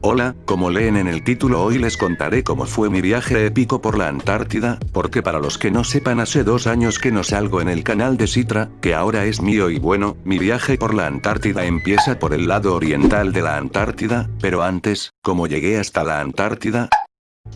Hola, como leen en el título hoy les contaré cómo fue mi viaje épico por la Antártida, porque para los que no sepan hace dos años que no salgo en el canal de Citra, que ahora es mío y bueno, mi viaje por la Antártida empieza por el lado oriental de la Antártida, pero antes, como llegué hasta la Antártida,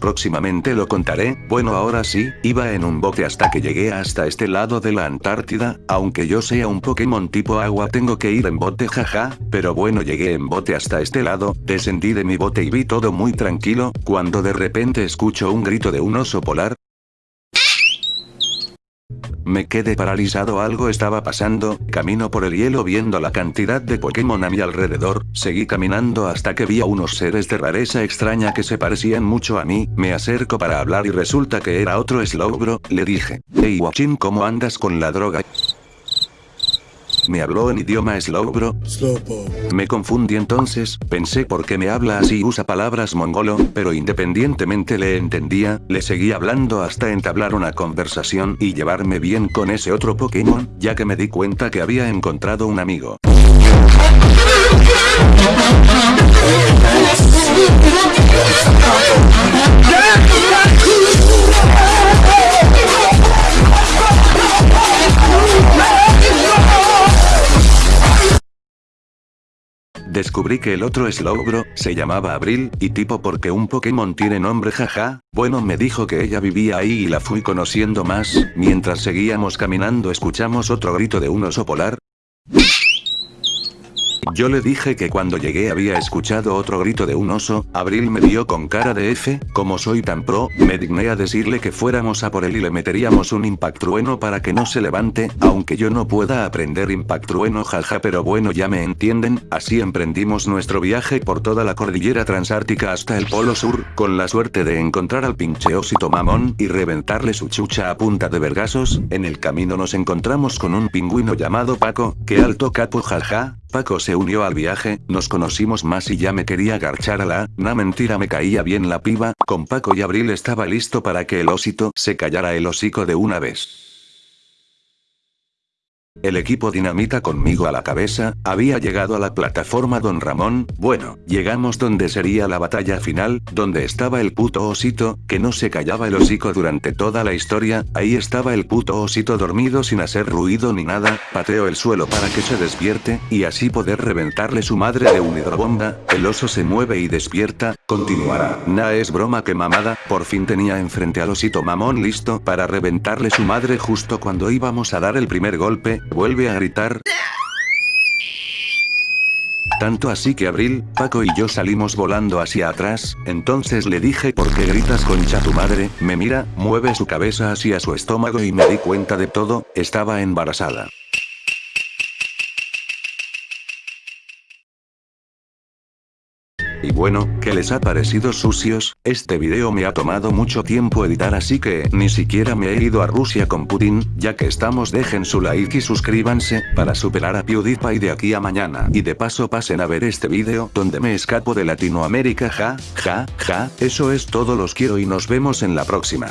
Próximamente lo contaré, bueno ahora sí, iba en un bote hasta que llegué hasta este lado de la Antártida, aunque yo sea un Pokémon tipo agua tengo que ir en bote jaja, pero bueno llegué en bote hasta este lado, descendí de mi bote y vi todo muy tranquilo, cuando de repente escucho un grito de un oso polar, me quedé paralizado algo estaba pasando, camino por el hielo viendo la cantidad de Pokémon a mi alrededor, seguí caminando hasta que vi a unos seres de rareza extraña que se parecían mucho a mí, me acerco para hablar y resulta que era otro Slowbro, le dije, hey Wachin ¿cómo andas con la droga? Me habló en idioma Slowbro. Me confundí entonces, pensé por qué me habla así usa palabras mongolo, pero independientemente le entendía, le seguí hablando hasta entablar una conversación y llevarme bien con ese otro Pokémon, ya que me di cuenta que había encontrado un amigo. Descubrí que el otro Slowbro, se llamaba Abril, y tipo porque un Pokémon tiene nombre jaja, bueno me dijo que ella vivía ahí y la fui conociendo más, mientras seguíamos caminando escuchamos otro grito de un oso polar, yo le dije que cuando llegué había escuchado otro grito de un oso, Abril me vio con cara de F, como soy tan pro, me digné a decirle que fuéramos a por él y le meteríamos un impact trueno para que no se levante, aunque yo no pueda aprender impact trueno jaja pero bueno ya me entienden, así emprendimos nuestro viaje por toda la cordillera transártica hasta el polo sur, con la suerte de encontrar al pinche osito mamón y reventarle su chucha a punta de vergasos, en el camino nos encontramos con un pingüino llamado Paco, que alto capo jaja, Paco se unió al viaje, nos conocimos más y ya me quería garchar a la, na mentira me caía bien la piba, con Paco y Abril estaba listo para que el osito se callara el hocico de una vez. El equipo dinamita conmigo a la cabeza, había llegado a la plataforma Don Ramón, bueno, llegamos donde sería la batalla final, donde estaba el puto osito, que no se callaba el hocico durante toda la historia, ahí estaba el puto osito dormido sin hacer ruido ni nada, pateo el suelo para que se despierte, y así poder reventarle su madre de un hidrobomba, el oso se mueve y despierta, continuará, nah es broma que mamada, por fin tenía enfrente al osito mamón listo para reventarle su madre justo cuando íbamos a dar el primer golpe, Vuelve a gritar. Tanto así que Abril, Paco y yo salimos volando hacia atrás, entonces le dije ¿por qué gritas concha tu madre? Me mira, mueve su cabeza hacia su estómago y me di cuenta de todo, estaba embarazada. Y bueno, ¿qué les ha parecido sucios? Este video me ha tomado mucho tiempo editar así que ni siquiera me he ido a Rusia con Putin, ya que estamos dejen su like y suscríbanse, para superar a PewDiePie de aquí a mañana. Y de paso pasen a ver este video donde me escapo de Latinoamérica ja, ja, ja, eso es todo los quiero y nos vemos en la próxima.